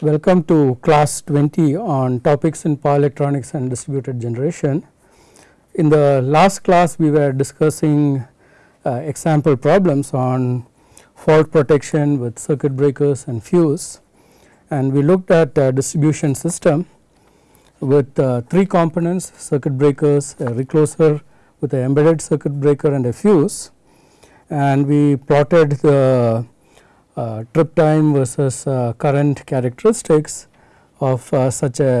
Welcome to class 20 on topics in power electronics and distributed generation. In the last class we were discussing uh, example problems on fault protection with circuit breakers and fuse and we looked at a distribution system with uh, three components circuit breakers, a recloser with an embedded circuit breaker and a fuse and we plotted the uh, trip time versus uh, current characteristics of uh, such a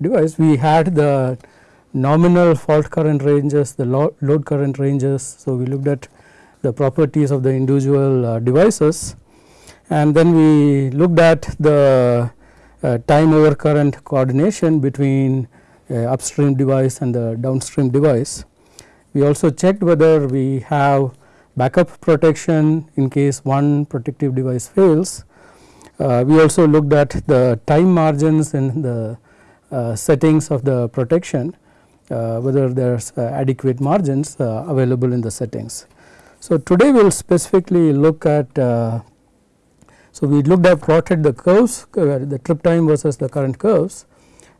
device. We had the nominal fault current ranges, the lo load current ranges. So, we looked at the properties of the individual uh, devices and then we looked at the uh, time over current coordination between upstream device and the downstream device. We also checked whether we have backup protection in case one protective device fails. Uh, we also looked at the time margins in the uh, settings of the protection uh, whether there is uh, adequate margins uh, available in the settings. So, today we will specifically look at uh, so we looked at plotted the curves the trip time versus the current curves.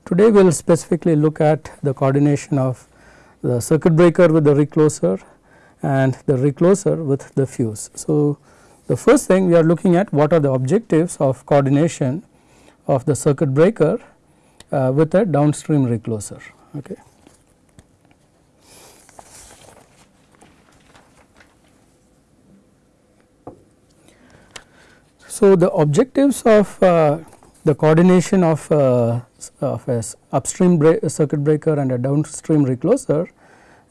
Today we will specifically look at the coordination of the circuit breaker with the recloser and the recloser with the fuse. So, the first thing we are looking at what are the objectives of coordination of the circuit breaker uh, with a downstream recloser. Okay. So, the objectives of uh, the coordination of, uh, of a upstream circuit breaker and a downstream recloser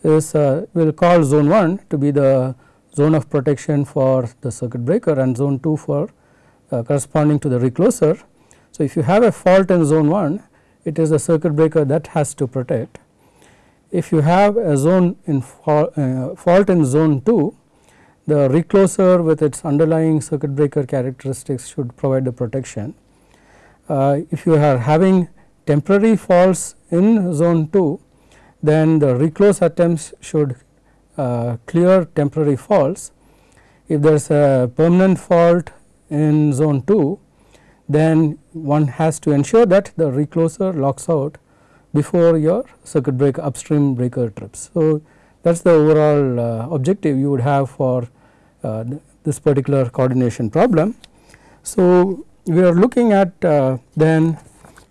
is uh, we will call zone 1 to be the zone of protection for the circuit breaker and zone 2 for uh, corresponding to the recloser. So, if you have a fault in zone 1 it is the circuit breaker that has to protect. If you have a zone in fa uh, fault in zone 2 the recloser with its underlying circuit breaker characteristics should provide the protection. Uh, if you are having temporary faults in zone 2 then the reclose attempts should uh, clear temporary faults. If there is a permanent fault in zone 2 then one has to ensure that the recloser locks out before your circuit breaker upstream breaker trips. So, that is the overall uh, objective you would have for uh, this particular coordination problem. So, we are looking at uh, then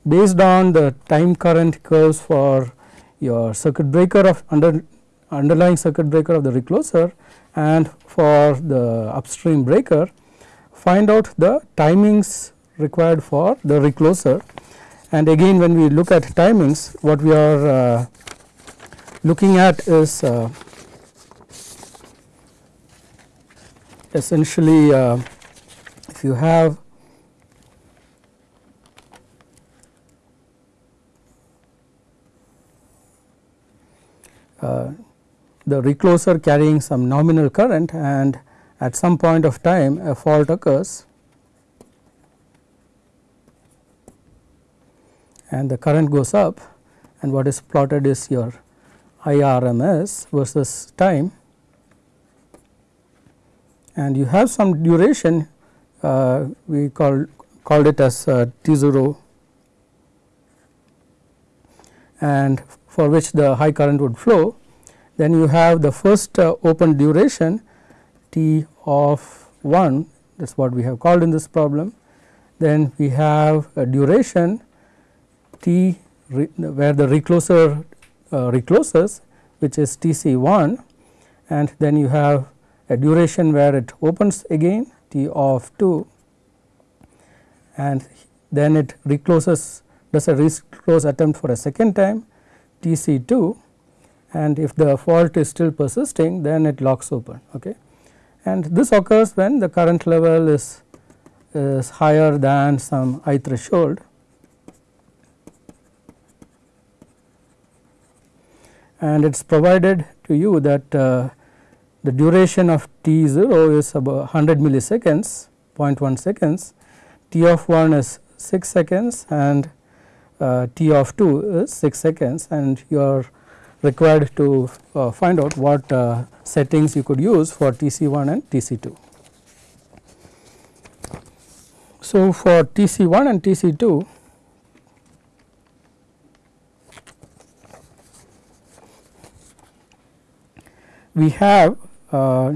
based on the time current curves for your circuit breaker of under underlying circuit breaker of the recloser and for the upstream breaker find out the timings required for the recloser. And again when we look at timings what we are uh, looking at is uh, essentially uh, if you have the recloser carrying some nominal current and at some point of time a fault occurs. And the current goes up and what is plotted is your IRMS versus time. And you have some duration uh, we call called it as uh, T0 and for which the high current would flow, then you have the first uh, open duration T of 1 that is what we have called in this problem. Then we have a duration T where the recloser uh, recloses which is TC 1 and then you have a duration where it opens again T of 2 and then it recloses does a reclose attempt for a second time TC2 and if the fault is still persisting then it locks open okay? And this occurs when the current level is is higher than some I threshold. And it is provided to you that uh, the duration of T0 is about 100 milliseconds 0.1 seconds, T of 1 is 6 seconds and t of 2 is 6 seconds and you are required to uh, find out what uh, settings you could use for TC1 and TC2. So, for T c 1 and T c 2 we have uh,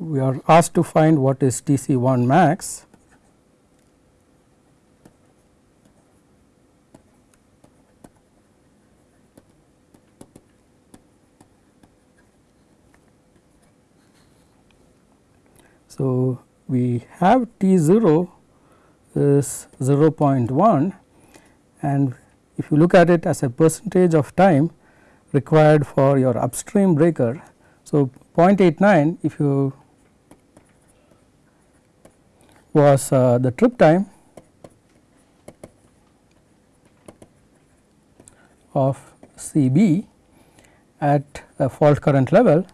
we are asked to find what is T c 1 max So, we have T 0 is 0.1 and if you look at it as a percentage of time required for your upstream breaker. So, 0.89 if you was uh, the trip time of C b at a fault current level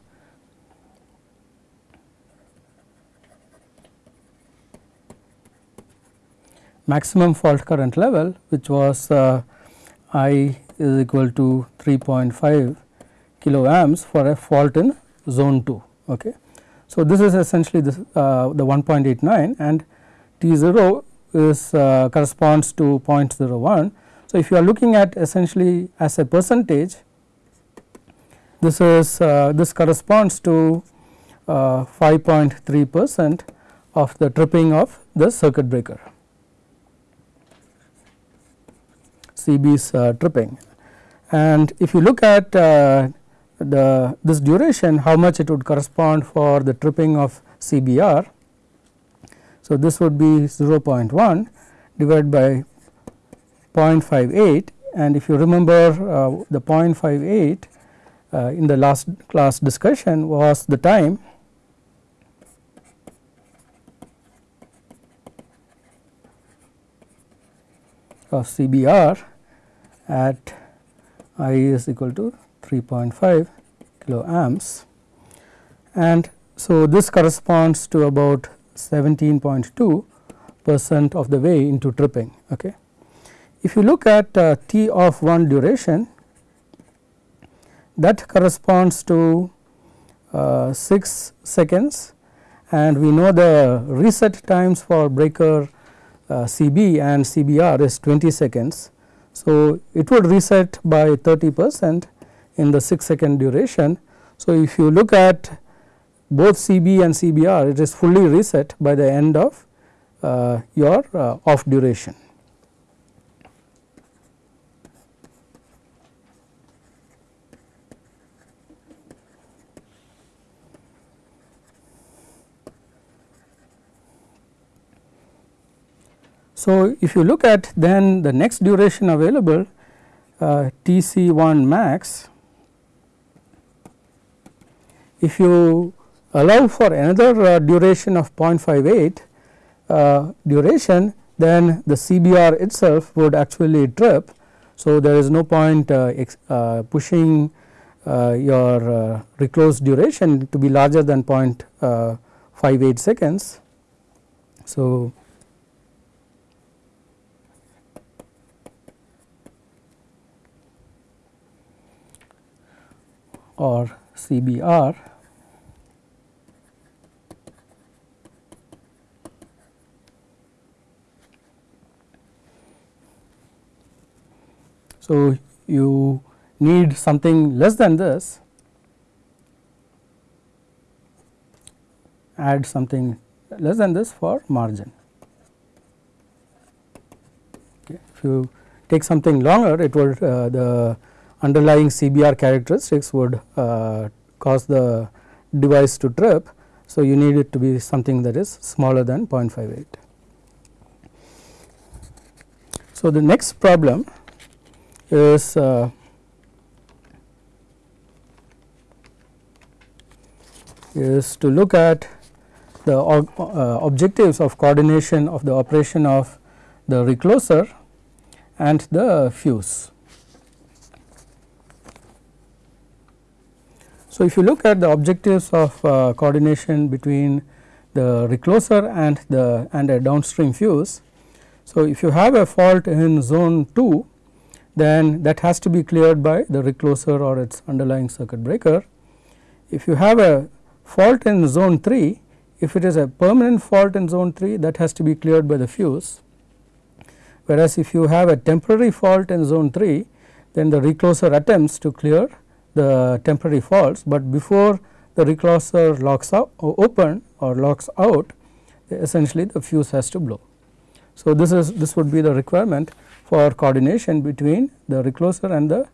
maximum fault current level which was uh, I is equal to 3.5 kilo amps for a fault in zone 2. Okay. So, this is essentially this, uh, the 1.89 and T 0 is uh, corresponds to 0.01. So, if you are looking at essentially as a percentage this is uh, this corresponds to uh, 5.3 percent of the tripping of the circuit breaker. CB's uh, tripping. And if you look at uh, the this duration how much it would correspond for the tripping of CBR. So, this would be 0.1 divided by 0.58 and if you remember uh, the 0.58 uh, in the last class discussion was the time of CBR at I is equal to 3.5 kilo amps and so this corresponds to about 17.2 percent of the way into tripping. Okay. If you look at uh, T of 1 duration that corresponds to uh, 6 seconds and we know the reset times for breaker uh, CB and CBR is 20 seconds. So, it would reset by 30 percent in the 6 second duration. So, if you look at both CB and CBR it is fully reset by the end of uh, your uh, off duration. So, if you look at then the next duration available uh, T c 1 max, if you allow for another uh, duration of 0.58 uh, duration then the CBR itself would actually trip. So, there is no point uh, pushing your reclosed duration to be larger than 0.58 seconds. So, or CBR So, you need something less than this add something less than this for margin. Okay. If you take something longer it would uh, the underlying CBR characteristics would uh, cause the device to trip. So, you need it to be something that is smaller than 0.58. So, the next problem is uh, is to look at the uh, objectives of coordination of the operation of the recloser and the fuse. So, if you look at the objectives of uh, coordination between the recloser and the and a downstream fuse. So, if you have a fault in zone 2 then that has to be cleared by the recloser or its underlying circuit breaker if you have a fault in zone 3 if it is a permanent fault in zone 3 that has to be cleared by the fuse whereas if you have a temporary fault in zone 3 then the recloser attempts to clear the temporary faults, but before the recloser locks out open or locks out essentially the fuse has to blow. So, this is this would be the requirement for coordination between the recloser and the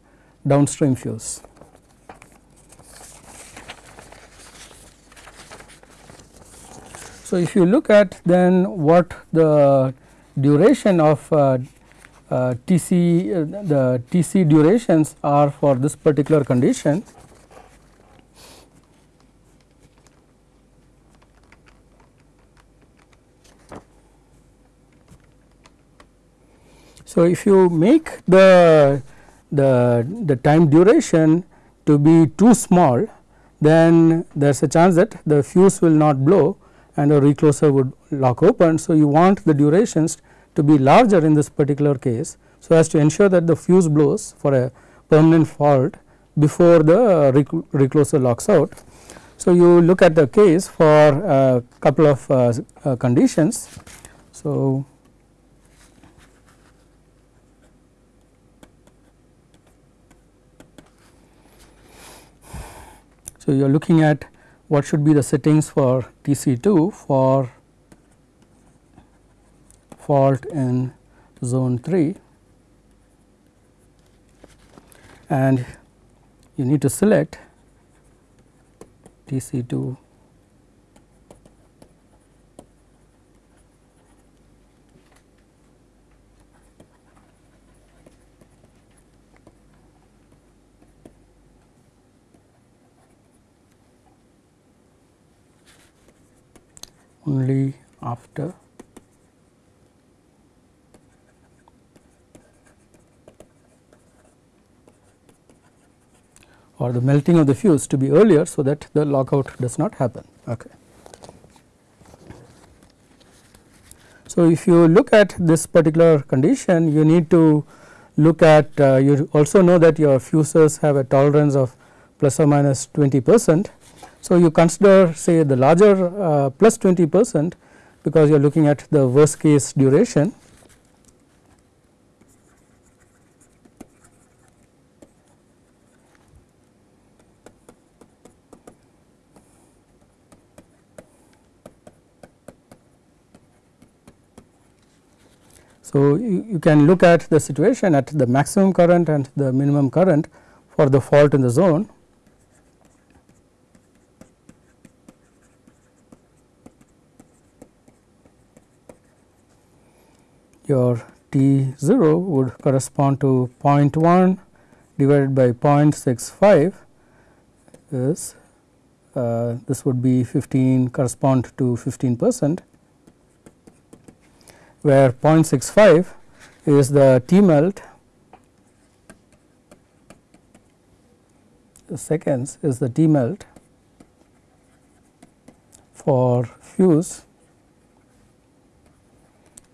downstream fuse. So, if you look at then what the duration of uh, uh, TC uh, the TC durations are for this particular condition. So, if you make the the the time duration to be too small then there is a chance that the fuse will not blow and the recloser would lock open. So, you want the durations to be larger in this particular case. So, as to ensure that the fuse blows for a permanent fault before the recloser locks out. So, you look at the case for a couple of uh, uh, conditions. So, So, you are looking at what should be the settings for TC2 for fault in zone 3 and you need to select TC2 only after or the melting of the fuse to be earlier so that the lockout does not happen. Okay. So, if you look at this particular condition you need to look at uh, you also know that your fuses have a tolerance of plus or minus 20 percent so, you consider say the larger uh, plus 20 percent because you are looking at the worst case duration. So, you, you can look at the situation at the maximum current and the minimum current for the fault in the zone. Your T 0 would correspond to 0.1 divided by 0.65 is uh, this would be 15 correspond to 15 percent where 0.65 is the T melt seconds is the T melt for fuse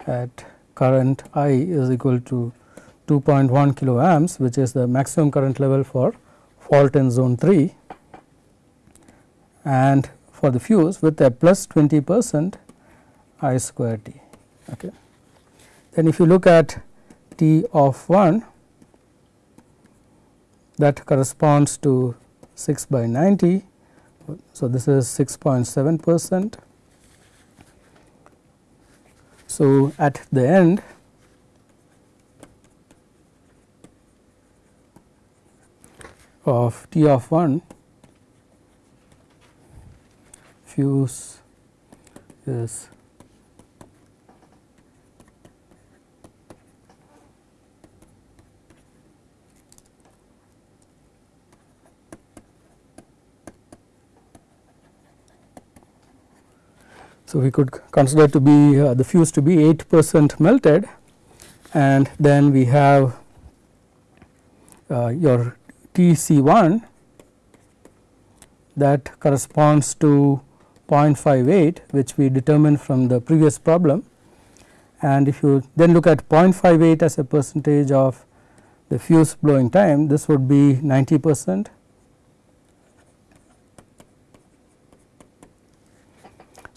at current I is equal to 2.1 kilo amps which is the maximum current level for fault in zone 3 and for the fuse with a plus 20 percent I square T. Okay. Then if you look at T of 1 that corresponds to 6 by 90. So, this is 6.7 percent so, at the end of T of 1 fuse is So, we could consider to be uh, the fuse to be 8 percent melted and then we have uh, your TC1 that corresponds to 0.58 which we determined from the previous problem. And if you then look at 0.58 as a percentage of the fuse blowing time this would be 90 percent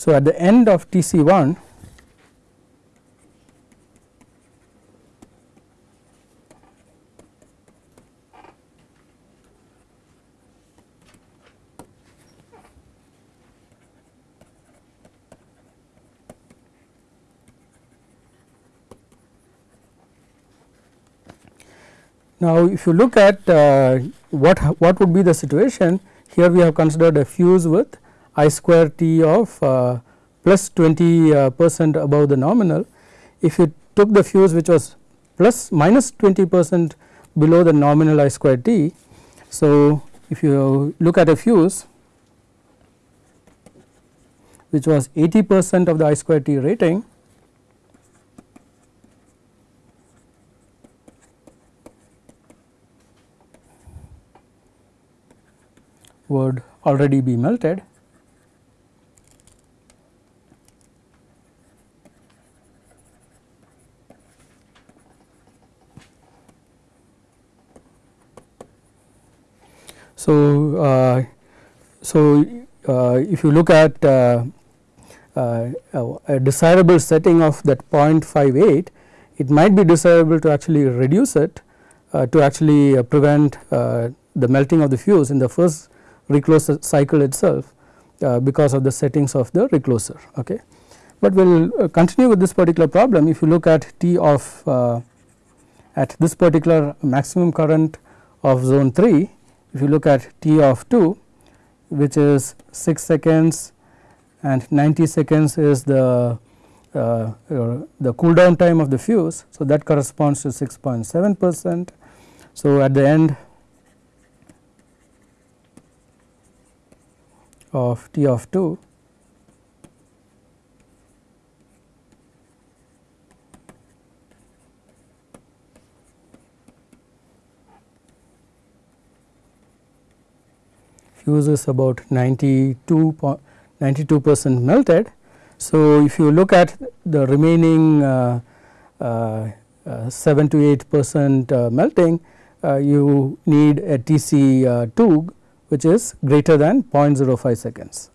So, at the end of T c 1 Now, if you look at uh, what what would be the situation here we have considered a fuse with I square t of uh, plus 20 uh, percent above the nominal. If you took the fuse which was plus minus 20 percent below the nominal I square t. So, if you look at a fuse which was 80 percent of the I square t rating would already be melted. So, uh, so uh, if you look at uh, a desirable setting of that 0.58, it might be desirable to actually reduce it to actually prevent the melting of the fuse in the first recloser cycle itself uh, because of the settings of the recloser. Okay. But we will uh, continue with this particular problem if you look at T of uh, at this particular maximum current of zone 3 if you look at T of 2 which is 6 seconds and 90 seconds is the uh, uh, the cool down time of the fuse. So, that corresponds to 6.7 percent. So, at the end of T of 2 fuse is about 92 92 percent melted. So, if you look at the remaining uh, uh, uh, 7 to 8 percent uh, melting, uh, you need a TC uh, 2 which is greater than 0.05 seconds.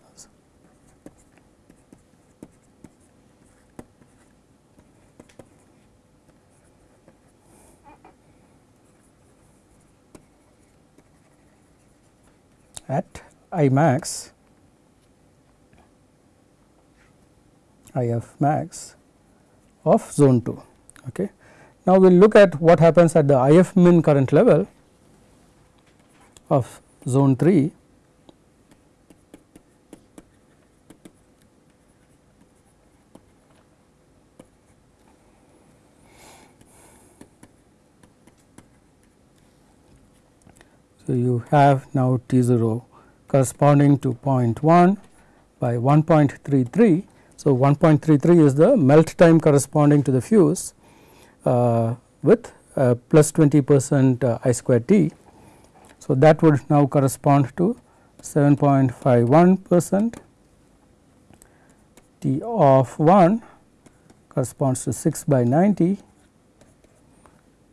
At I max, IF max of zone 2. Okay. Now, we will look at what happens at the IF min current level of zone 3 So, you have now T 0 corresponding to 0.1 by 1.33. So, 1.33 is the melt time corresponding to the fuse uh, with uh, plus 20 percent uh, I square T. So, that would now correspond to 7.51 percent T of 1 corresponds to 6 by 90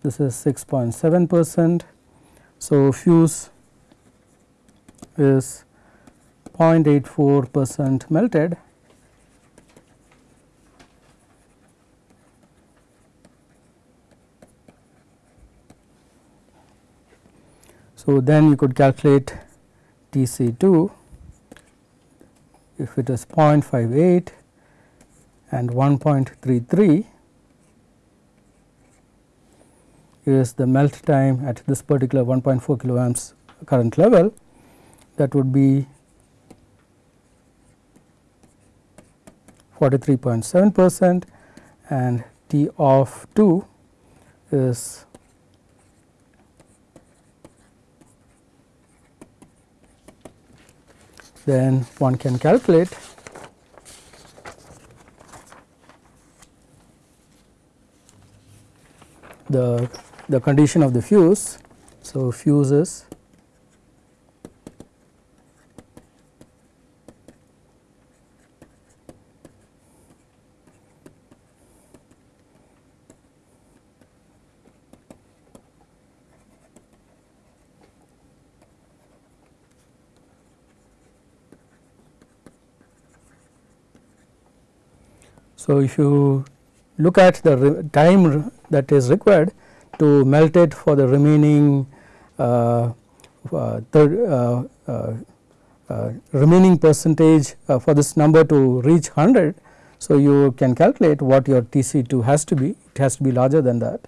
this is 6.7 percent. So, fuse is 0.84 percent melted. So, then you could calculate T c 2 if it is 0.58 and 1.33 is the melt time at this particular 1.4 kiloamps current level that would be 43.7 percent and T of 2 is then one can calculate the the condition of the fuse. So, fuse is So, if you look at the time that is required to melt it for the remaining uh, uh, third, uh, remaining percentage for this number to reach 100. So, you can calculate what your TC2 has to be, it has to be larger than that.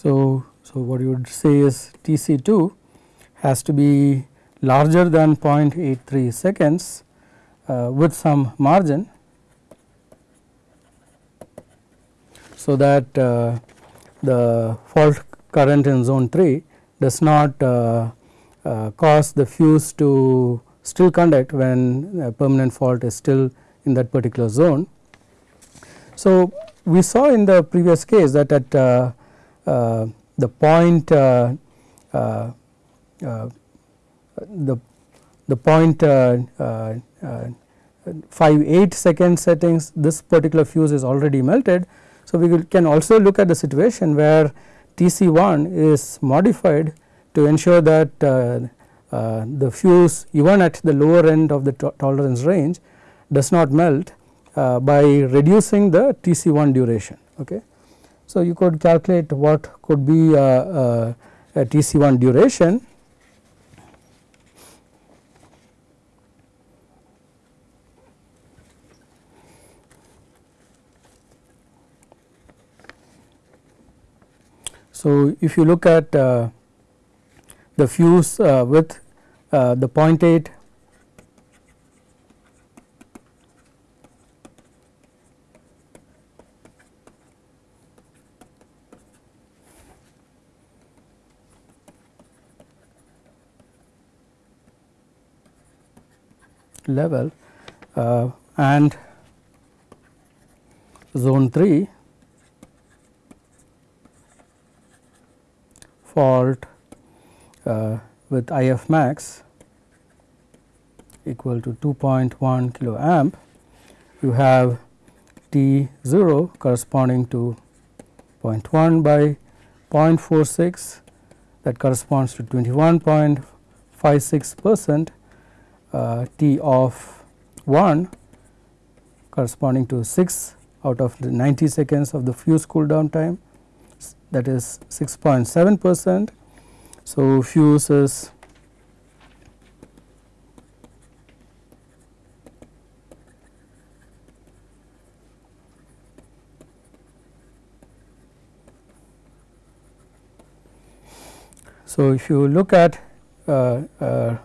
So, so what you would say is T c 2 has to be larger than 0.83 seconds uh, with some margin. So, that uh, the fault current in zone 3 does not uh, uh, cause the fuse to still conduct when a permanent fault is still in that particular zone. So, we saw in the previous case that at uh, uh, the point uh, uh, the the point 5 8 second settings this particular fuse is already melted. So, we can also look at the situation where TC1 is modified to ensure that uh, uh, the fuse even at the lower end of the to tolerance range does not melt uh, by reducing the TC1 duration. Okay. So, you could calculate what could be a, a, a TC1 duration. So, if you look at uh, the fuse uh, with uh, the 0.8 level uh, and zone 3 fault uh, with IF max equal to 2.1 kilo amp, you have T 0 corresponding to 0.1 by 0.46 that corresponds to 21.56 percent uh, T of 1 corresponding to 6 out of the 90 seconds of the fuse cool down time that is 6.7 percent. So, fuse is So, if you look at uh, uh,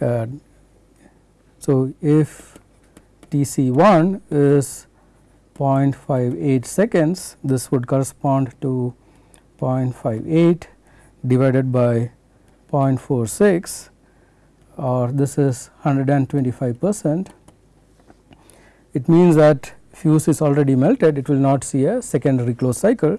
uh, so, if T c 1 is 0.58 seconds, this would correspond to 0.58 divided by 0.46 or this is 125 percent. It means that fuse is already melted, it will not see a secondary close cycle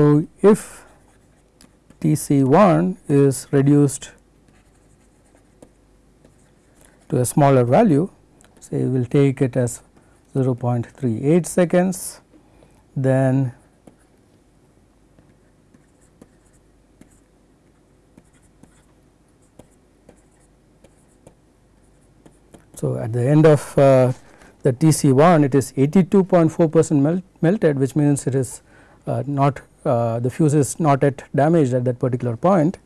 So, if T c 1 is reduced to a smaller value say we will take it as 0.38 seconds then So, at the end of uh, the TC1 it is 82.4 percent melt, melted which means it is uh, not the fuse is not yet damaged at that particular point.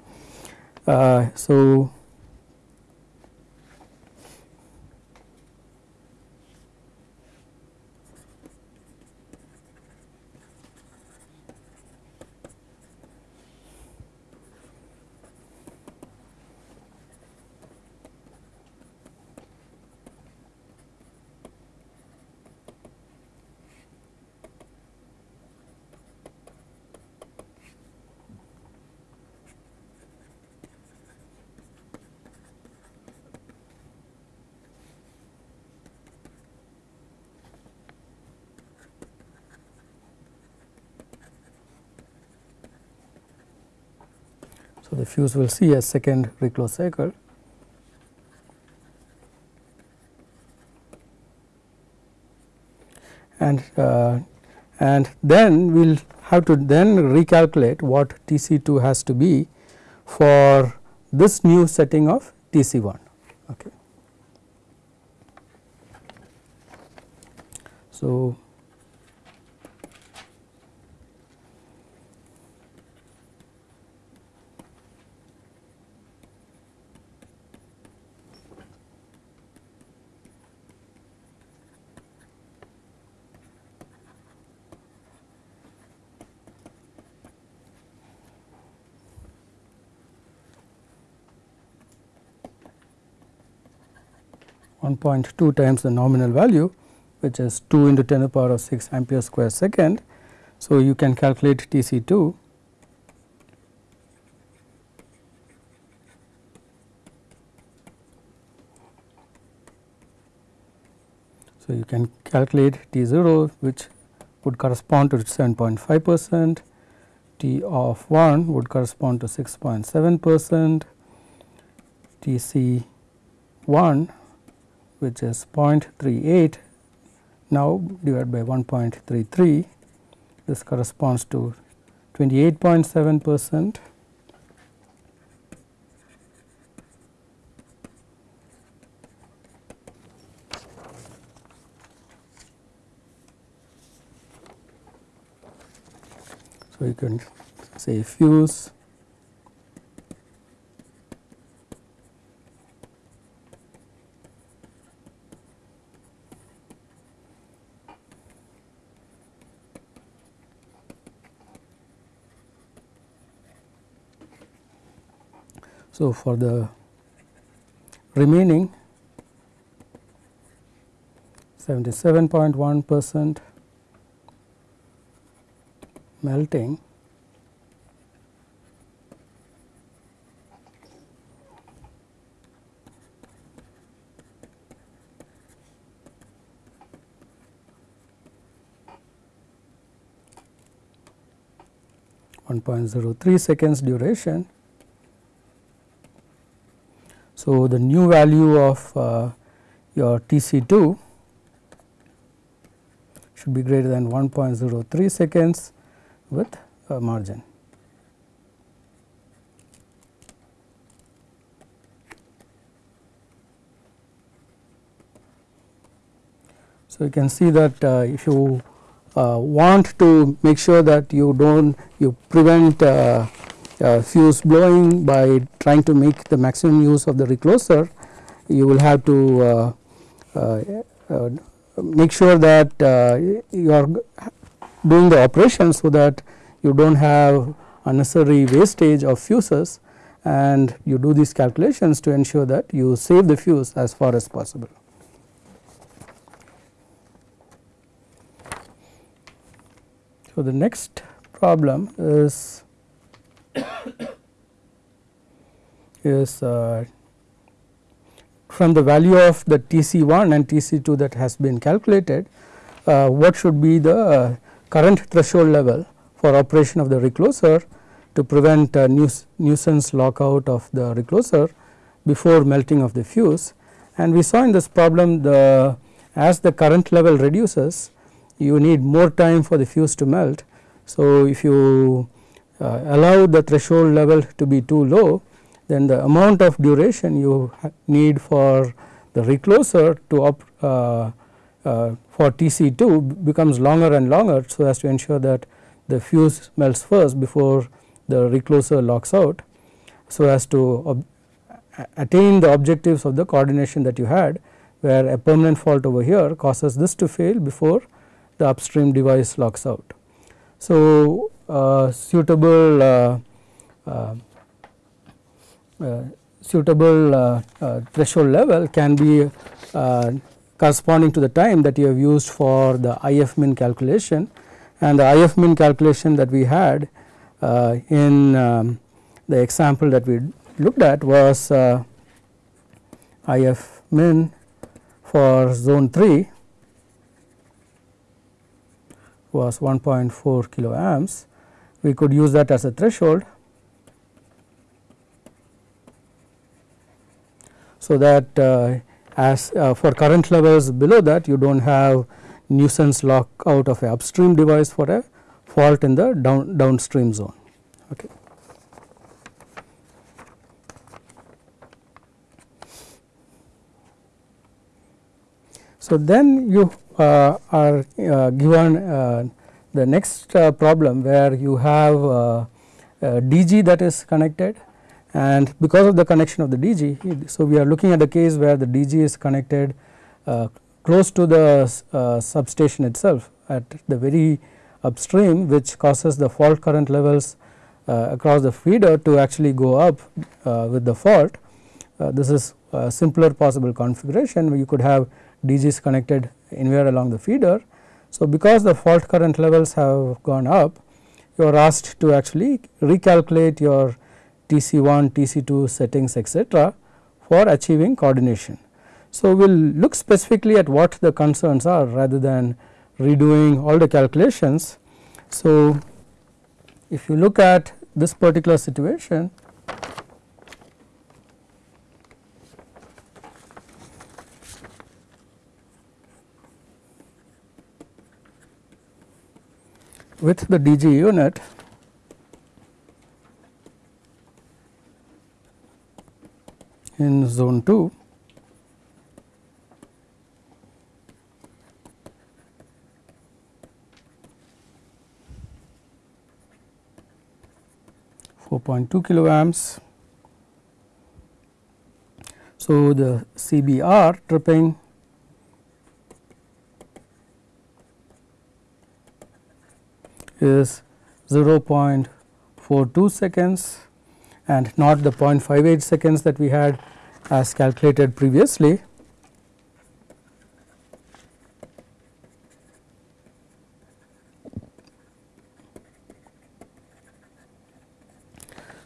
Uh, so, fuse will see a second reclose cycle. And, uh, and then we will have to then recalculate what T C 2 has to be for this new setting of T C 1. Okay. So, 1.2 times the nominal value which is 2 into 10 to the power of 6 ampere square second. So, you can calculate T C 2 So, you can calculate T 0 which would correspond to 7.5 percent, T of 1 would correspond to 6.7 percent, T C 1 which is 0.38 now divided by 1.33 this corresponds to 28.7 percent. So, you can say fuse So, for the remaining 77.1 percent melting One point zero three seconds duration so, the new value of uh, your T C 2 should be greater than 1.03 seconds with a margin. So, you can see that uh, if you uh, want to make sure that you do not you prevent uh, uh, fuse blowing by trying to make the maximum use of the recloser you will have to uh, uh, uh make sure that uh, you are doing the operation so that you do not have unnecessary wastage of fuses and you do these calculations to ensure that you save the fuse as far as possible. So, the next problem is is uh, from the value of the TC1 and TC2 that has been calculated, uh, what should be the uh, current threshold level for operation of the recloser to prevent nuisance lockout of the recloser before melting of the fuse. And we saw in this problem the as the current level reduces you need more time for the fuse to melt. So, if you uh, allow the threshold level to be too low then the amount of duration you need for the recloser to uh, uh, for TC2 becomes longer and longer so as to ensure that the fuse melts first before the recloser locks out so as to attain the objectives of the coordination that you had where a permanent fault over here causes this to fail before the upstream device locks out. So, suitable uh, uh, uh suitable uh, uh, threshold level can be corresponding to the time that you have used for the IF min calculation and the IF min calculation that we had in um, the example that we looked at was IF min for zone 3 was 1.4 kilo amps. We could use that as a threshold. So that uh, as uh, for current levels below that you do not have nuisance lockout of a upstream device for a fault in the down downstream zone. Okay. So, then you uh, are uh, given uh, the next problem where you have DG that is connected and because of the connection of the DG. So, we are looking at a case where the DG is connected close to the substation itself at the very upstream which causes the fault current levels uh, across the feeder to actually go up uh, with the fault. Uh, this is a simpler possible configuration you could have DGs connected anywhere along the feeder. So, because the fault current levels have gone up you are asked to actually recalculate your TC1, TC2 settings etc., for achieving coordination. So, we will look specifically at what the concerns are rather than redoing all the calculations. So, if you look at this particular situation with the DG unit in zone 2 4.2 kilo amps. So, the CBR tripping is 0.42 seconds and not the 0.58 seconds that we had as calculated previously.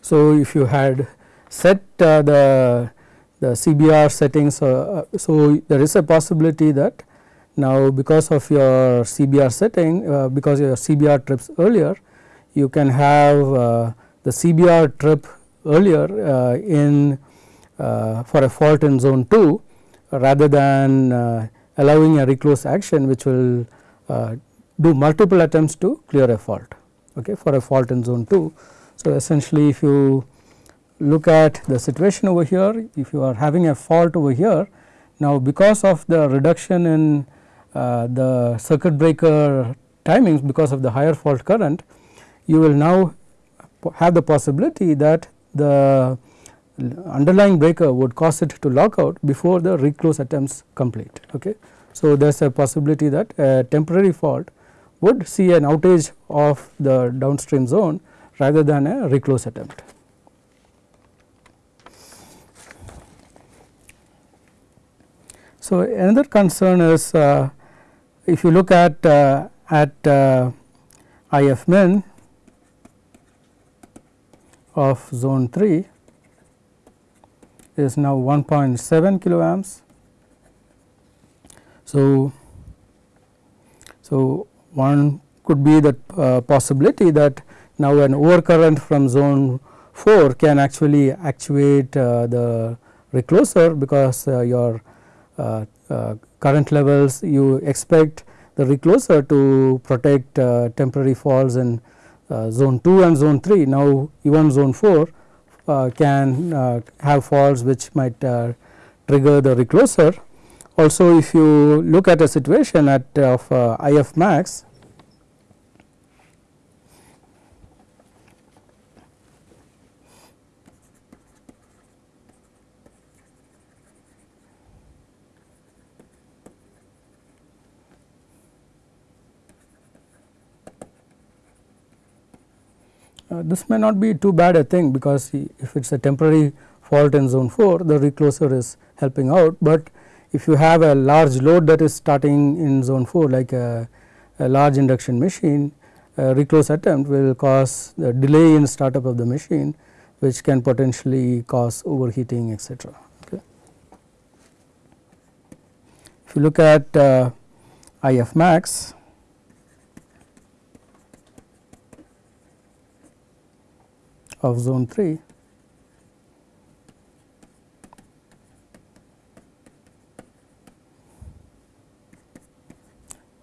So, if you had set uh, the the CBR settings, uh, so there is a possibility that now, because of your CBR setting, uh, because your CBR trips earlier, you can have uh, the CBR trip earlier uh, in uh, for a fault in zone 2 rather than uh, allowing a reclose action which will uh, do multiple attempts to clear a fault okay, for a fault in zone 2. So, essentially if you look at the situation over here, if you are having a fault over here, now because of the reduction in the circuit breaker timings because of the higher fault current, you will now have the possibility that the underlying breaker would cause it to lock out before the reclose attempts complete. Okay. So, there is a possibility that a temporary fault would see an outage of the downstream zone rather than a reclose attempt. So, another concern is uh, if you look at uh, at uh, IF min of zone 3 is now 1.7 kilo amps. So, so one could be the uh, possibility that now an overcurrent from zone 4 can actually actuate uh, the recloser because uh, your uh, current levels you expect the recloser to protect uh, temporary faults in uh, zone 2 and zone 3. Now, even zone 4 uh, can uh, have faults which might uh, trigger the recloser also if you look at a situation at of uh, IF max Uh, this may not be too bad a thing because if it is a temporary fault in zone 4 the recloser is helping out, but if you have a large load that is starting in zone 4 like a, a large induction machine a reclose attempt will cause the delay in startup of the machine which can potentially cause overheating etc. Okay. If you look at uh, IF max of zone 3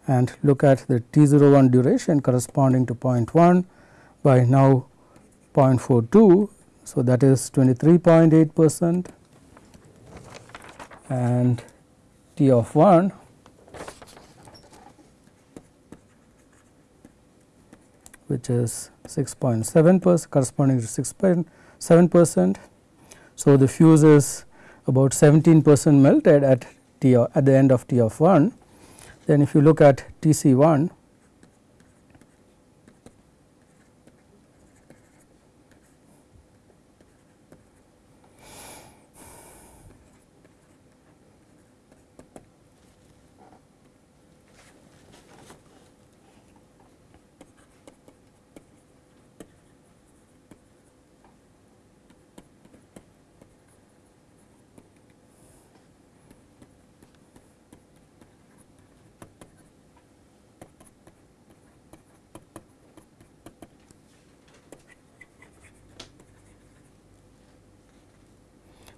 and look at the T 0 01 duration corresponding to 0.1 by now 0.42. So, that is 23.8 percent and T of 1 which is 6.7 percent corresponding to 6.7 percent. So, the fuse is about 17 percent melted at T at the end of T of 1. Then if you look at T c 1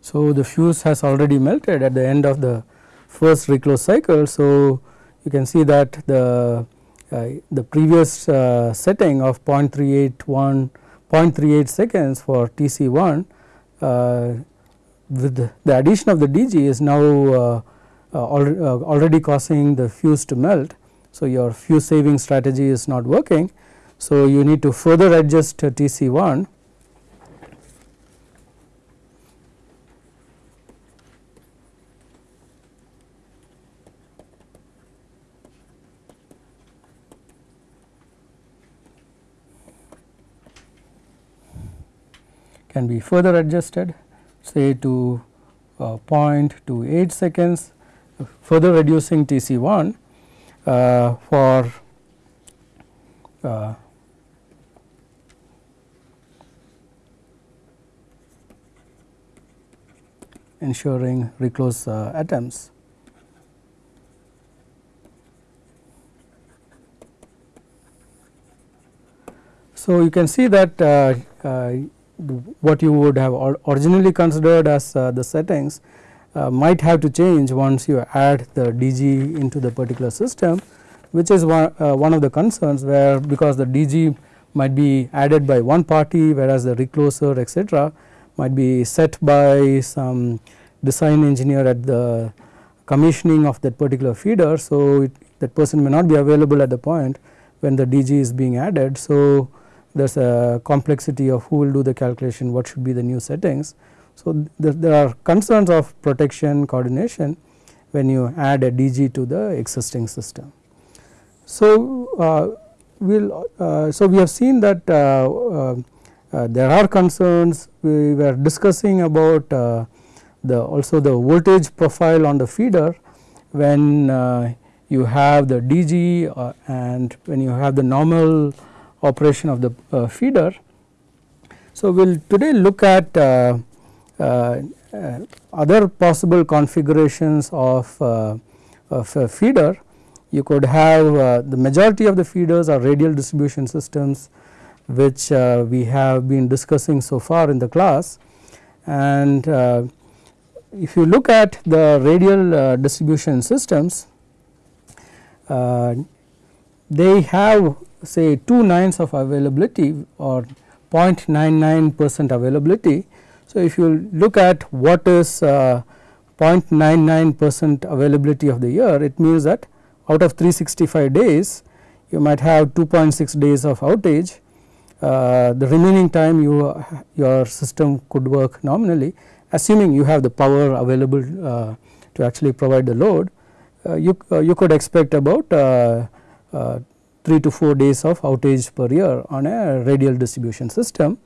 So, the fuse has already melted at the end of the first reclose cycle. So, you can see that the uh, the previous uh, setting of 0.381 0.38 seconds for TC1 uh, with the addition of the DG is now uh, uh, uh, already causing the fuse to melt. So, your fuse saving strategy is not working. So, you need to further adjust TC1 can be further adjusted say to uh, 0.28 seconds further reducing TC1 uh, for uh, ensuring reclose uh, attempts. So, you can see that uh, uh, what you would have originally considered as uh, the settings uh, might have to change once you add the DG into the particular system which is one, uh, one of the concerns where because the DG might be added by one party whereas the recloser etc might be set by some design engineer at the commissioning of that particular feeder. So, it, that person may not be available at the point when the DG is being added. So, there is a complexity of who will do the calculation, what should be the new settings. So, there, there are concerns of protection coordination when you add a DG to the existing system. So, uh, we'll, uh, so we have seen that uh, uh, uh there are concerns we were discussing about uh, the also the voltage profile on the feeder when you have the DG and when you have the normal operation of the uh, feeder. So, we will today look at uh, uh, other possible configurations of, of a feeder. You could have the majority of the feeders are radial distribution systems which we have been discussing so far in the class and if you look at the radial uh, distribution systems, uh, they have say 2 nines of availability or 0.99 percent availability. So, if you look at what is uh, 0.99 percent availability of the year it means that out of 365 days you might have 2.6 days of outage uh, the remaining time you your system could work nominally assuming you have the power available uh, to actually provide the load uh, you, uh, you could expect about uh, 3 to 4 days of outage per year on a radial distribution system.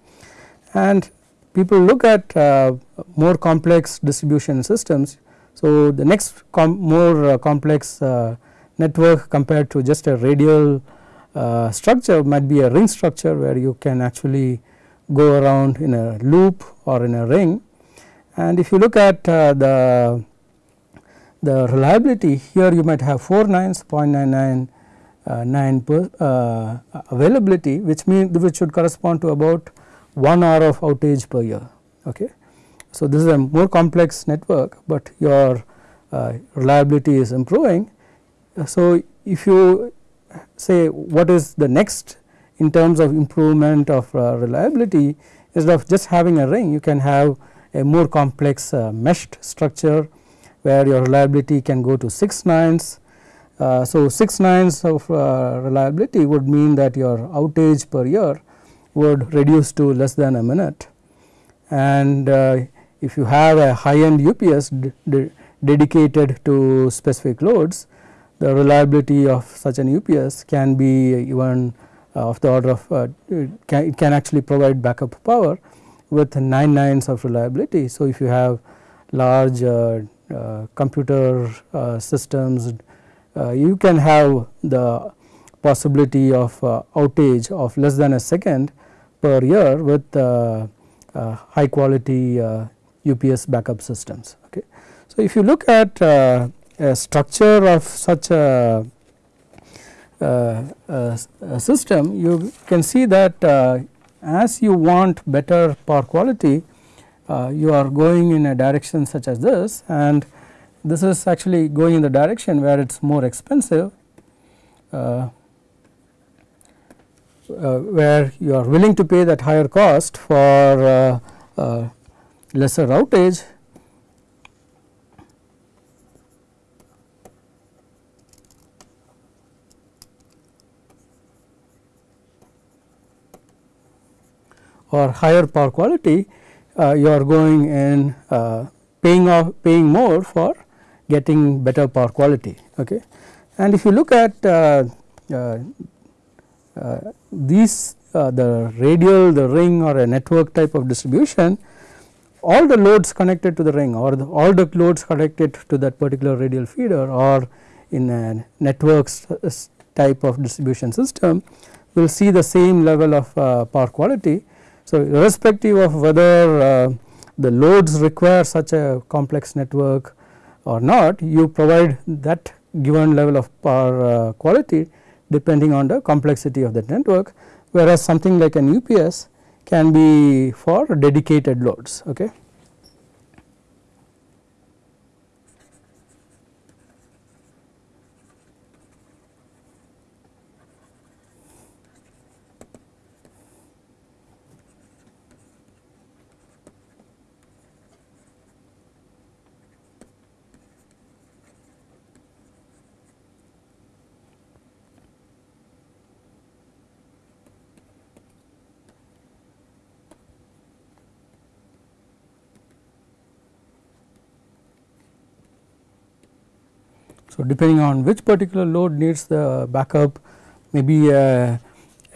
And people look at uh, more complex distribution systems. So, the next com more uh, complex uh, network compared to just a radial uh, structure might be a ring structure where you can actually go around in a loop or in a ring. And if you look at uh, the the reliability here you might have 4 nines 0.99 uh, 9 per uh, availability which means which should correspond to about 1 hour of outage per year okay. So, this is a more complex network, but your uh, reliability is improving. So, if you say what is the next in terms of improvement of reliability instead of just having a ring you can have a more complex meshed structure where your reliability can go to 6 nines uh, so, 6 nines of uh, reliability would mean that your outage per year would reduce to less than a minute and uh, if you have a high end UPS dedicated to specific loads the reliability of such an UPS can be even uh, of the order of uh, can, it can actually provide backup power with 9 nines of reliability. So, if you have large computer systems Uh, you can have the possibility of uh, outage of less than a second per year with uh, high quality UPS backup systems. Okay. So, if you look at a structure of such a, a, a, system you can see that uh, as you want better power quality uh, you are going in a direction such as this and this is actually going in the direction where it is more expensive uh, uh, where you are willing to pay that higher cost for uh, uh, lesser outage. Or higher power quality uh, you are going in uh, paying off paying more for getting better power quality. Okay. And if you look at uh, uh, uh these uh, the radial, the ring or a network type of distribution, all the loads connected to the ring or the, all the loads connected to that particular radial feeder or in a network type of distribution system will see the same level of power quality so, irrespective of whether uh, the loads require such a complex network or not you provide that given level of power uh, quality depending on the complexity of the network whereas something like an UPS can be for dedicated loads. Okay. So, depending on which particular load needs the backup maybe a,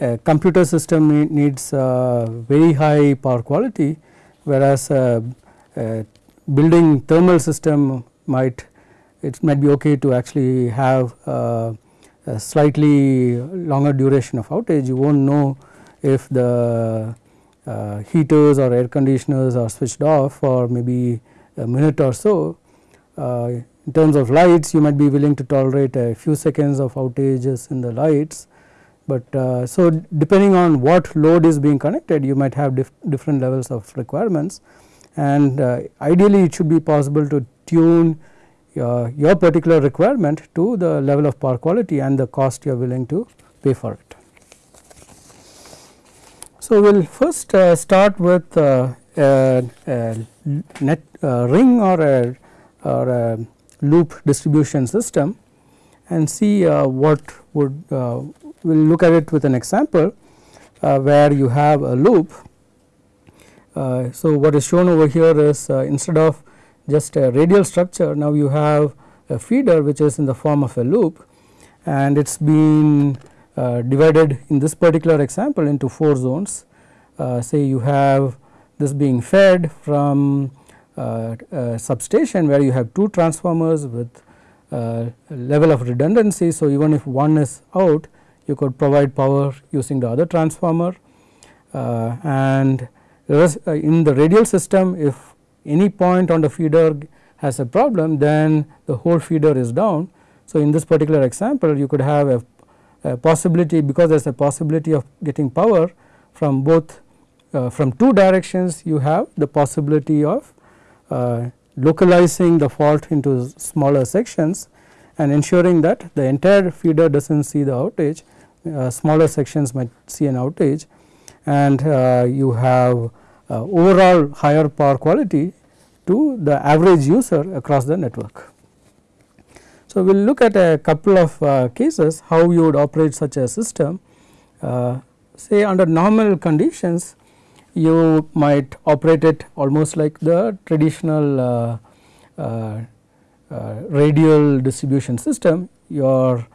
a computer system needs very high power quality whereas a, a building thermal system might it might be okay to actually have a slightly longer duration of outage. You will not know if the uh, heaters or air conditioners are switched off for maybe a minute or so. Uh, in terms of lights you might be willing to tolerate a few seconds of outages in the lights, but uh, so depending on what load is being connected you might have dif different levels of requirements and uh, ideally it should be possible to tune your, your particular requirement to the level of power quality and the cost you are willing to pay for it. So, we will first uh, start with uh, a, a net uh, ring or a or a loop distribution system and see uh, what would uh, we will look at it with an example uh, where you have a loop. Uh, so, what is shown over here is uh, instead of just a radial structure now you have a feeder which is in the form of a loop and it is being uh, divided in this particular example into 4 zones. say you have this being fed from substation where you have two transformers with uh, level of redundancy. So, even if one is out you could provide power using the other transformer uh, and uh, in the radial system if any point on the feeder has a problem then the whole feeder is down. So, in this particular example you could have a, a possibility because there is a possibility of getting power from both uh, from two directions you have the possibility of uh, localizing the fault into smaller sections and ensuring that the entire feeder does not see the outage uh, smaller sections might see an outage and uh, you have uh, overall higher power quality to the average user across the network. So, we will look at a couple of uh, cases how you would operate such a system. Uh, say under normal conditions you might operate it almost like the traditional uh, radial distribution system. Your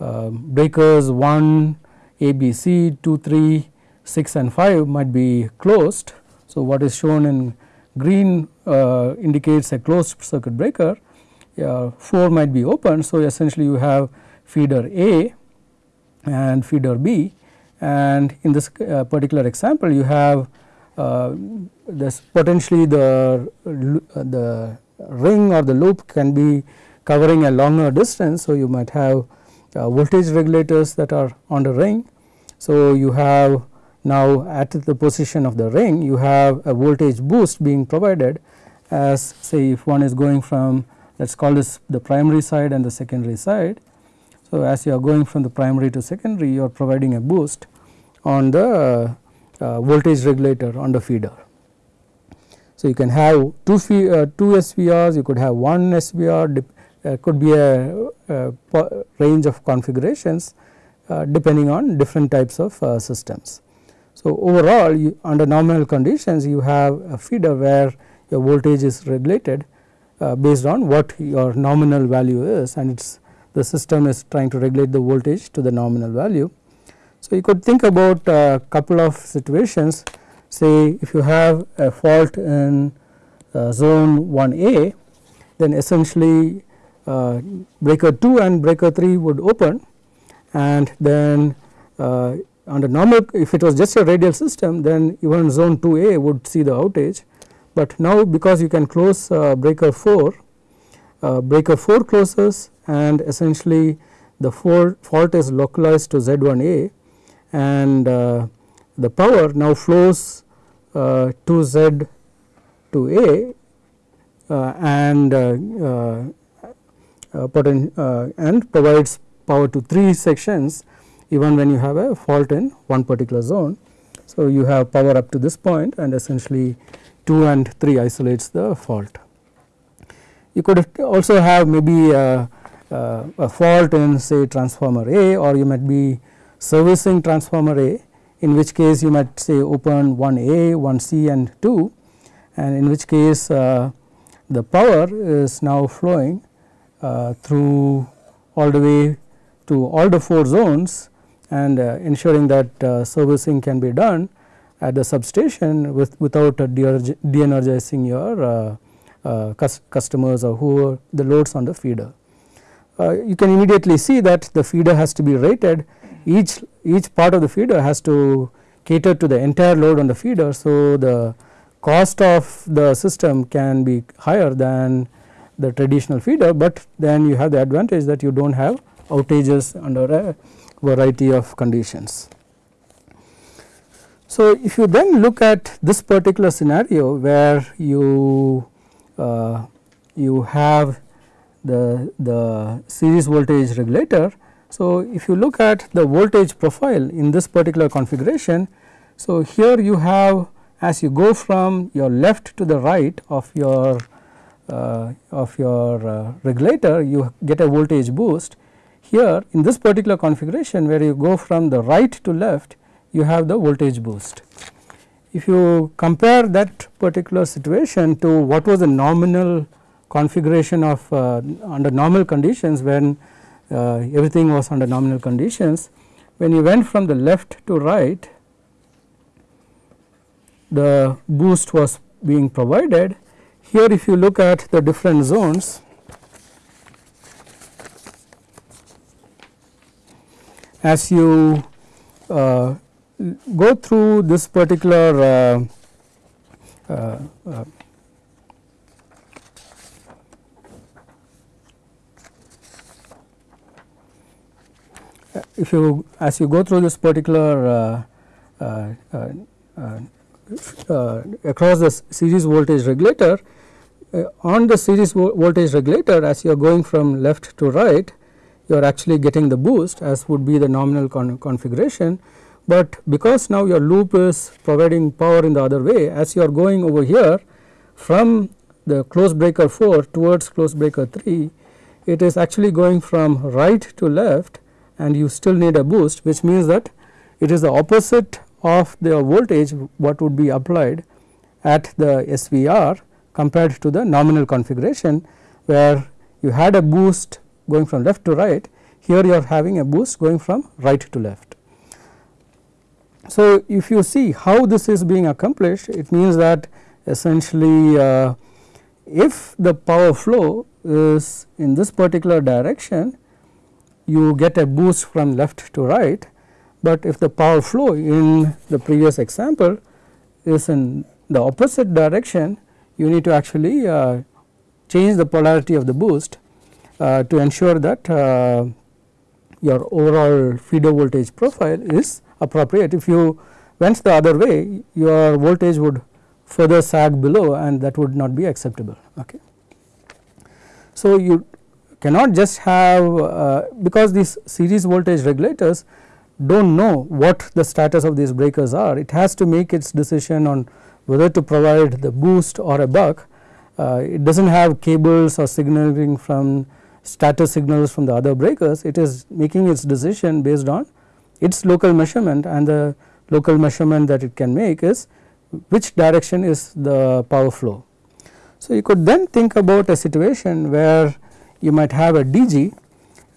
uh, breakers 1, A, B, C, 2, 3, 6 and 5 might be closed. So, what is shown in green uh, indicates a closed circuit breaker, uh, 4 might be open. So, essentially you have feeder A and feeder B and in this uh, particular example you have uh, this potentially the, the ring or the loop can be covering a longer distance. So, you might have uh, voltage regulators that are on the ring. So, you have now at the position of the ring you have a voltage boost being provided as say if one is going from let us call this the primary side and the secondary side. So, as you are going from the primary to secondary you are providing a boost on the uh, voltage regulator on the feeder. So, you can have two, uh, two SVRs, you could have one SVR uh, could be a, a, range of configurations uh, depending on different types of uh, systems. So, overall you, under normal conditions you have a feeder where your voltage is regulated uh, based on what your nominal value is and it's the system is trying to regulate the voltage to the nominal value. So, you could think about a couple of situations. Say if you have a fault in uh, zone 1A then essentially uh, breaker 2 and breaker 3 would open and then uh, under normal if it was just a radial system then even zone 2a would see the outage, but now because you can close uh, breaker 4 uh, breaker 4 closes and essentially the fault is localized to Z1a and uh, the power now flows uh, to z to A and uh, poten uh, and provides power to 3 sections even when you have a fault in one particular zone. So, you have power up to this point and essentially 2 and 3 isolates the fault. You could also have maybe a fault in say transformer A or you might be servicing transformer A in which case you might say open 1 A, 1 C and 2 and in which case uh, the power is now flowing uh, through all the way to all the 4 zones and uh, ensuring that uh, servicing can be done at the substation with, without de-energizing your customers or who the loads on the feeder. you can immediately see that the feeder has to be rated each each part of the feeder has to cater to the entire load on the feeder. So, the cost of the system can be higher than the traditional feeder, but then you have the advantage that you do not have outages under a variety of conditions. So, if you then look at this particular scenario where you uh, you have the the series voltage regulator. So, if you look at the voltage profile in this particular configuration, so here you have as you go from your left to the right of your uh, of your uh, regulator you get a voltage boost. Here in this particular configuration where you go from the right to left you have the voltage boost. If you compare that particular situation to what was the nominal configuration of uh, under normal conditions when everything was under nominal conditions, when you went from the left to right the boost was being provided. Here if you look at the different zones as you uh, go through this particular uh, uh, if you as you go through this particular uh, uh, uh, across the series voltage regulator on the series vo voltage regulator as you are going from left to right you are actually getting the boost as would be the nominal con configuration. But because now your loop is providing power in the other way as you are going over here from the close breaker 4 towards close breaker 3 it is actually going from right to left and you still need a boost which means that it is the opposite of the voltage what would be applied at the SVR compared to the nominal configuration where you had a boost going from left to right here you are having a boost going from right to left. So, if you see how this is being accomplished it means that essentially uh, if the power flow is in this particular direction you get a boost from left to right, but if the power flow in the previous example is in the opposite direction you need to actually uh, change the polarity of the boost uh, to ensure that uh, your overall feeder voltage profile is appropriate. If you went the other way your voltage would further sag below and that would not be acceptable. Okay. So, you cannot just have uh, because these series voltage regulators do not know what the status of these breakers are it has to make its decision on whether to provide the boost or a buck. Uh, it does not have cables or signaling from status signals from the other breakers it is making its decision based on its local measurement and the local measurement that it can make is which direction is the power flow. So, you could then think about a situation where you might have a DG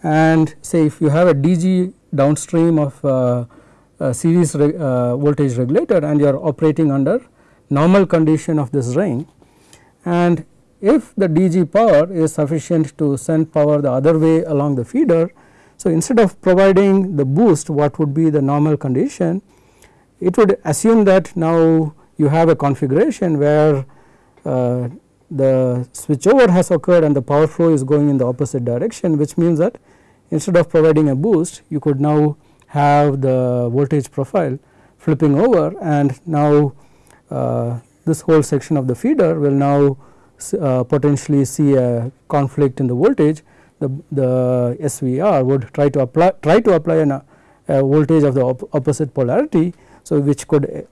and say if you have a DG downstream of uh, a series uh, voltage regulator and you are operating under normal condition of this ring and if the DG power is sufficient to send power the other way along the feeder so, instead of providing the boost what would be the normal condition? It would assume that now you have a configuration where uh, the switchover has occurred and the power flow is going in the opposite direction which means that instead of providing a boost you could now have the voltage profile flipping over and now uh, this whole section of the feeder will now uh, potentially see a conflict in the voltage the, the SVR would try to apply try to apply an, a voltage of the op opposite polarity. So, which could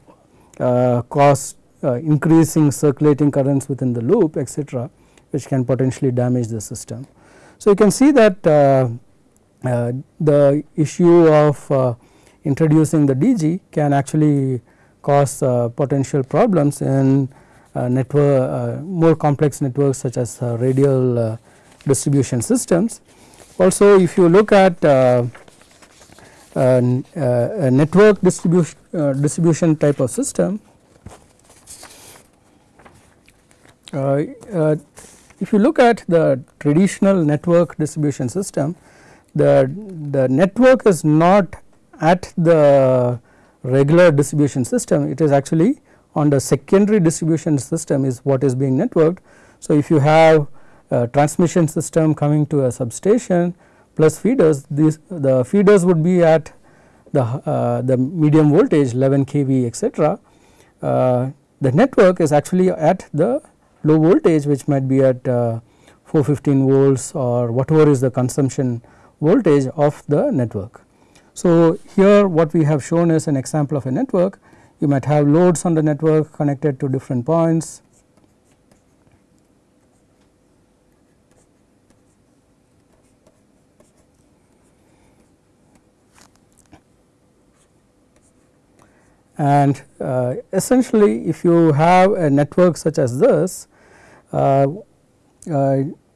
uh, cause uh, increasing circulating currents within the loop etc., which can potentially damage the system. So, you can see that uh, uh the issue of uh, introducing the DG can actually cause uh, potential problems in network more complex networks such as radial distribution systems. Also if you look at uh, uh, a network distribution, uh, distribution type of system, if you look at the traditional network distribution system, the, the network is not at the regular distribution system, it is actually on the secondary distribution system is what is being networked. So, if you have uh, transmission system coming to a substation plus feeders these the feeders would be at the uh, the medium voltage 11 kV etc. Uh, the network is actually at the low voltage which might be at uh, 415 volts or whatever is the consumption voltage of the network. So, here what we have shown is an example of a network you might have loads on the network connected to different points. And uh, essentially if you have a network such as this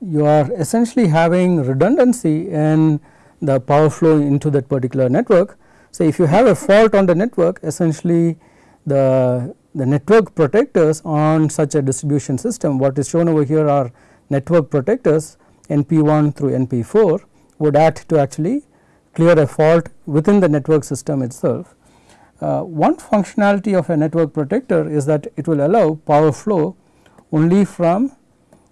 you are essentially having redundancy in the power flow into that particular network. So, if you have a fault on the network essentially the, the network protectors on such a distribution system what is shown over here are network protectors NP1 through NP4 would act to actually clear a fault within the network system itself. Uh, one functionality of a network protector is that it will allow power flow only from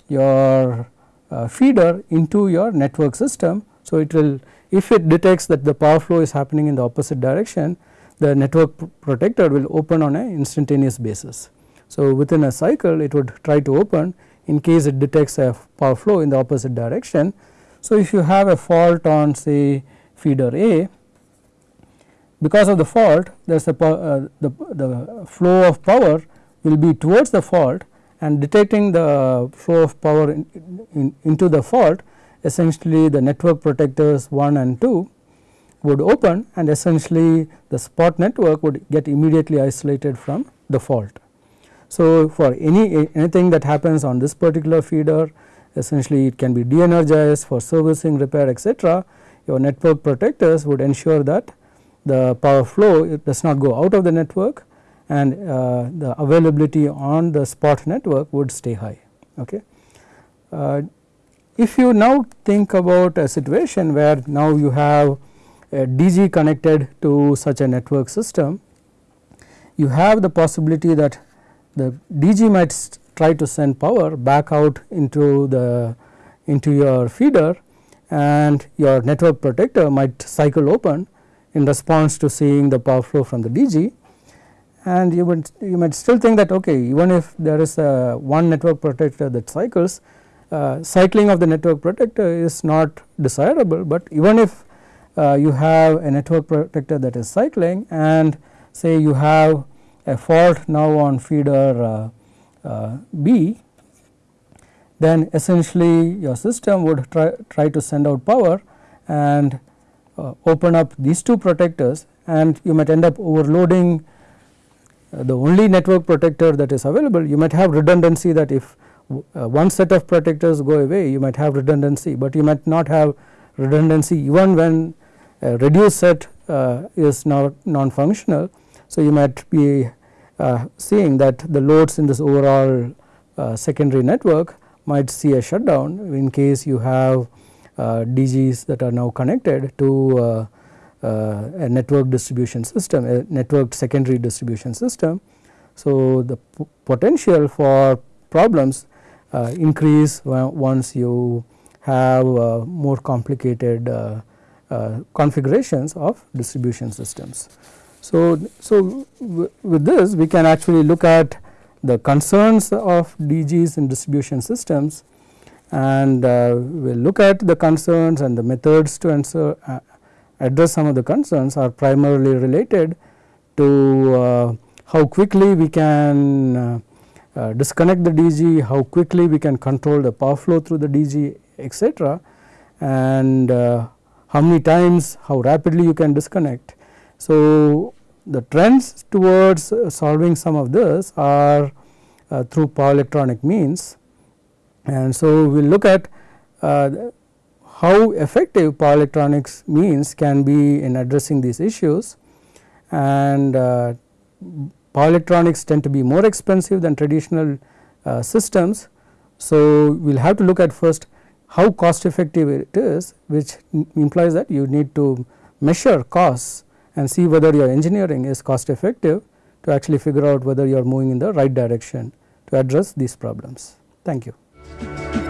your uh, feeder into your network system. So, it will if it detects that the power flow is happening in the opposite direction the network protector will open on an instantaneous basis. So, within a cycle it would try to open in case it detects a power flow in the opposite direction. So, if you have a fault on say feeder A because of the fault there is a uh, the, the flow of power will be towards the fault and detecting the flow of power in, in, into the fault essentially the network protectors 1 and 2 would open and essentially the spot network would get immediately isolated from the fault. So, for any anything that happens on this particular feeder essentially it can be de-energized for servicing repair etc. your network protectors would ensure that the power flow does not go out of the network and uh, the availability on the spot network would stay high. Okay. Uh, if you now think about a situation where now you have a DG connected to such a network system, you have the possibility that the DG might try to send power back out into the into your feeder and your network protector might cycle open in response to seeing the power flow from the DG and you would you might still think that okay even if there is a one network protector that cycles uh, cycling of the network protector is not desirable, but even if uh, you have a network protector that is cycling and say you have a fault now on feeder uh, uh B then essentially your system would try, try to send out power and uh, open up these two protectors and you might end up overloading the only network protector that is available you might have redundancy that if uh, one set of protectors go away you might have redundancy, but you might not have redundancy even when a reduced set uh, is not non-functional. So, you might be uh, seeing that the loads in this overall uh, secondary network might see a shutdown in case you have uh, DGs that are now connected to uh, a network distribution system, a networked secondary distribution system. So, the potential for problems uh, increase once you have uh, more complicated uh, configurations of distribution systems. So, so with this we can actually look at the concerns of DGs in distribution systems and uh, we will look at the concerns and the methods to answer uh, address some of the concerns are primarily related to uh, how quickly we can uh, disconnect the DG, how quickly we can control the power flow through the DG etc. and uh, how many times, how rapidly you can disconnect. So, the trends towards uh, solving some of this are uh, through power electronic means and so we will look at uh, how effective power electronics means can be in addressing these issues and power electronics tend to be more expensive than traditional uh, systems. So, we will have to look at first how cost effective it is which implies that you need to measure costs and see whether your engineering is cost effective to actually figure out whether you are moving in the right direction to address these problems. Thank you.